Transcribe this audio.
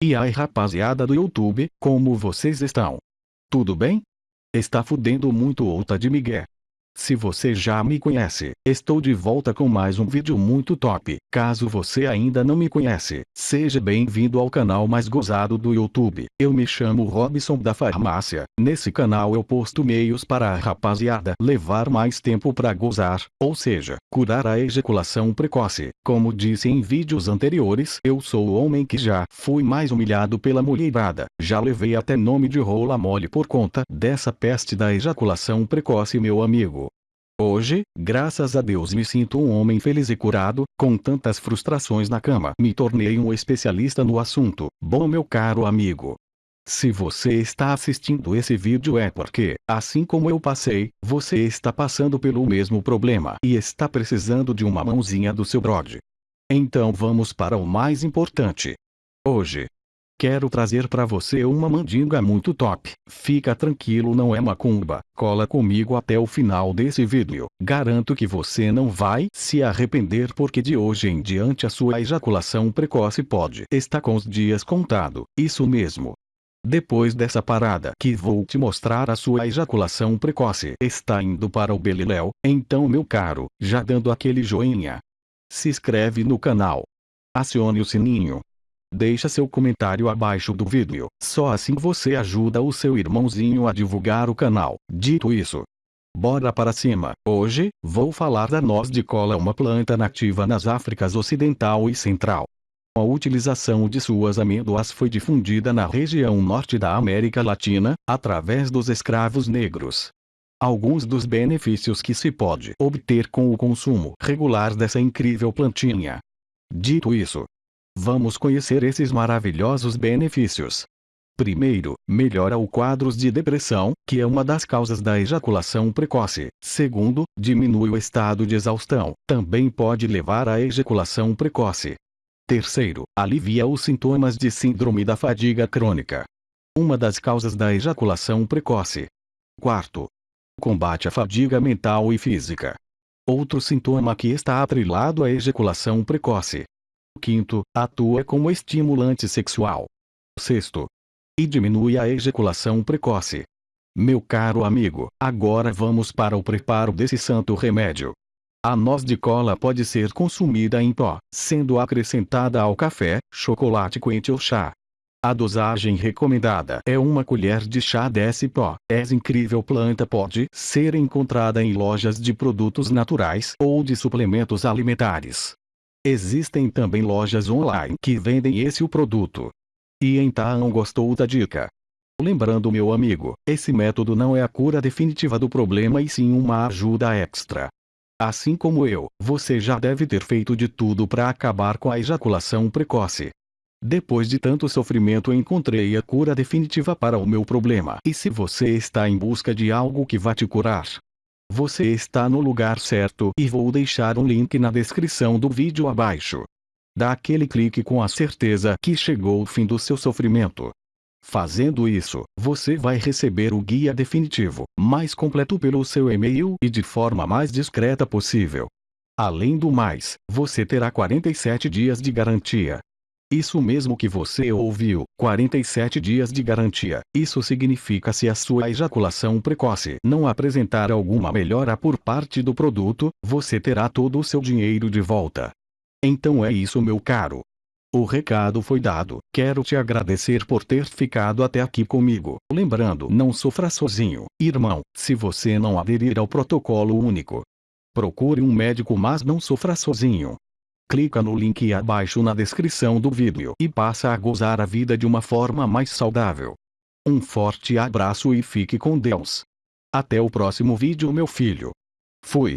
E aí rapaziada do YouTube, como vocês estão? Tudo bem? Está fudendo muito ou tá de migué? Se você já me conhece, estou de volta com mais um vídeo muito top. Caso você ainda não me conhece, seja bem-vindo ao canal mais gozado do YouTube. Eu me chamo Robson da Farmácia. Nesse canal eu posto meios para a rapaziada levar mais tempo para gozar, ou seja, curar a ejaculação precoce. Como disse em vídeos anteriores, eu sou o homem que já fui mais humilhado pela mulherada. Já levei até nome de rola mole por conta dessa peste da ejaculação precoce meu amigo. Hoje, graças a Deus me sinto um homem feliz e curado, com tantas frustrações na cama. Me tornei um especialista no assunto. Bom meu caro amigo. Se você está assistindo esse vídeo é porque, assim como eu passei, você está passando pelo mesmo problema e está precisando de uma mãozinha do seu brode. Então vamos para o mais importante. Hoje, Quero trazer para você uma mandinga muito top. Fica tranquilo não é macumba. Cola comigo até o final desse vídeo. Garanto que você não vai se arrepender porque de hoje em diante a sua ejaculação precoce pode estar com os dias contado. Isso mesmo. Depois dessa parada que vou te mostrar a sua ejaculação precoce está indo para o beliléu, então meu caro, já dando aquele joinha. Se inscreve no canal. Acione o sininho Deixa seu comentário abaixo do vídeo, só assim você ajuda o seu irmãozinho a divulgar o canal. Dito isso, bora para cima. Hoje, vou falar da noz de cola uma planta nativa nas Áfricas Ocidental e Central. A utilização de suas amêndoas foi difundida na região norte da América Latina, através dos escravos negros. Alguns dos benefícios que se pode obter com o consumo regular dessa incrível plantinha. Dito isso, Vamos conhecer esses maravilhosos benefícios. Primeiro, melhora o quadros de depressão, que é uma das causas da ejaculação precoce. Segundo, diminui o estado de exaustão, também pode levar à ejaculação precoce. Terceiro, alivia os sintomas de síndrome da fadiga crônica. Uma das causas da ejaculação precoce. Quarto, combate a fadiga mental e física. Outro sintoma que está atrelado à ejaculação precoce. Quinto, atua como estimulante sexual. Sexto, e diminui a ejaculação precoce. Meu caro amigo, agora vamos para o preparo desse santo remédio. A noz de cola pode ser consumida em pó, sendo acrescentada ao café, chocolate quente ou chá. A dosagem recomendada é uma colher de chá desse pó. Essa incrível planta pode ser encontrada em lojas de produtos naturais ou de suplementos alimentares. Existem também lojas online que vendem esse o produto. E então gostou da dica? Lembrando meu amigo, esse método não é a cura definitiva do problema e sim uma ajuda extra. Assim como eu, você já deve ter feito de tudo para acabar com a ejaculação precoce. Depois de tanto sofrimento encontrei a cura definitiva para o meu problema. E se você está em busca de algo que vá te curar, você está no lugar certo e vou deixar um link na descrição do vídeo abaixo. Dá aquele clique com a certeza que chegou o fim do seu sofrimento. Fazendo isso, você vai receber o guia definitivo, mais completo pelo seu e-mail e de forma mais discreta possível. Além do mais, você terá 47 dias de garantia. Isso mesmo que você ouviu, 47 dias de garantia. Isso significa se a sua ejaculação precoce não apresentar alguma melhora por parte do produto, você terá todo o seu dinheiro de volta. Então é isso meu caro. O recado foi dado. Quero te agradecer por ter ficado até aqui comigo. Lembrando, não sofra sozinho, irmão, se você não aderir ao protocolo único. Procure um médico mas não sofra sozinho. Clica no link abaixo na descrição do vídeo e passa a gozar a vida de uma forma mais saudável. Um forte abraço e fique com Deus. Até o próximo vídeo meu filho. Fui.